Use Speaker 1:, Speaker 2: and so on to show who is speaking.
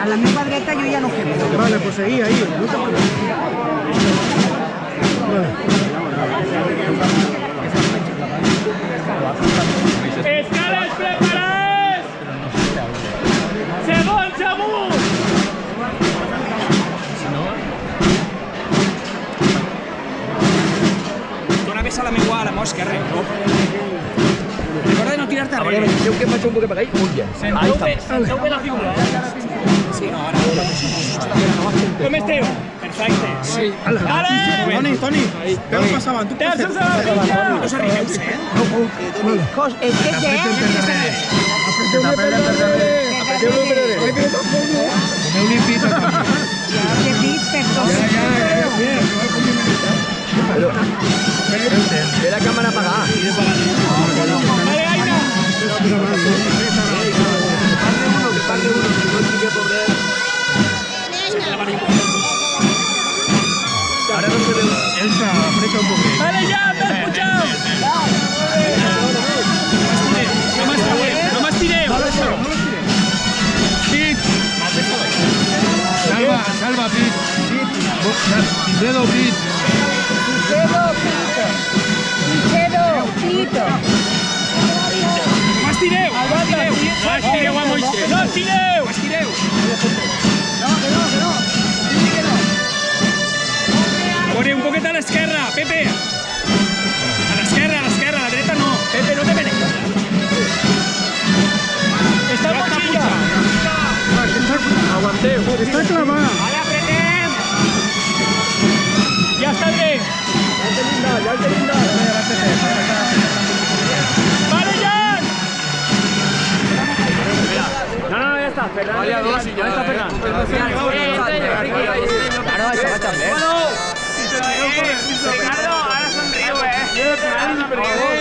Speaker 1: a la misma grieta yo ya no quemo.
Speaker 2: Vale, pues seguí ahí, no te pues
Speaker 3: Escales preparades! Segons amunt!
Speaker 4: Dona ves a la meua a la meva esquerra. Recorda de no tirar-te
Speaker 5: A veure,
Speaker 4: darrere.
Speaker 5: deixeu que em vaig un poc allà i mulla. Ahí
Speaker 3: Senteu bé,
Speaker 5: està.
Speaker 3: senteu bé la figura, eh?
Speaker 4: Sí, no, ara.
Speaker 3: Com esteu? Perfecte. Sí.
Speaker 2: Ala.
Speaker 3: Ale!
Speaker 2: Toni, Toni, peu. Tu!
Speaker 4: No eh?
Speaker 1: Cos, és que què?
Speaker 2: Apreteu-lo per darrere. Apreteu-lo per darrere. Doneu-li pit a Toni.
Speaker 1: Ja, que dit, perdó.
Speaker 2: Ja, ja, ja, bien.
Speaker 5: Però... Té la càmera apagada.
Speaker 2: Pit. Dedo, pit.
Speaker 1: Pichedo, pito. Pichedo, pito.
Speaker 4: No m'estireu! No m'estireu!
Speaker 3: No estireu a Moisés! No estireu!
Speaker 4: No estireu! Corre un poquet a l'esquerra, Pepe! A l'esquerra, a l'esquerra, a la dreta no. Pepe, no te menes.
Speaker 3: Està en motxilla!
Speaker 5: Aguanteu.
Speaker 2: Està clavada.
Speaker 5: No, no, ya está, Fernando.
Speaker 3: Vale,
Speaker 5: dos y ya está, Fernando. Ah, no, está también. Ricardo, ahora eh.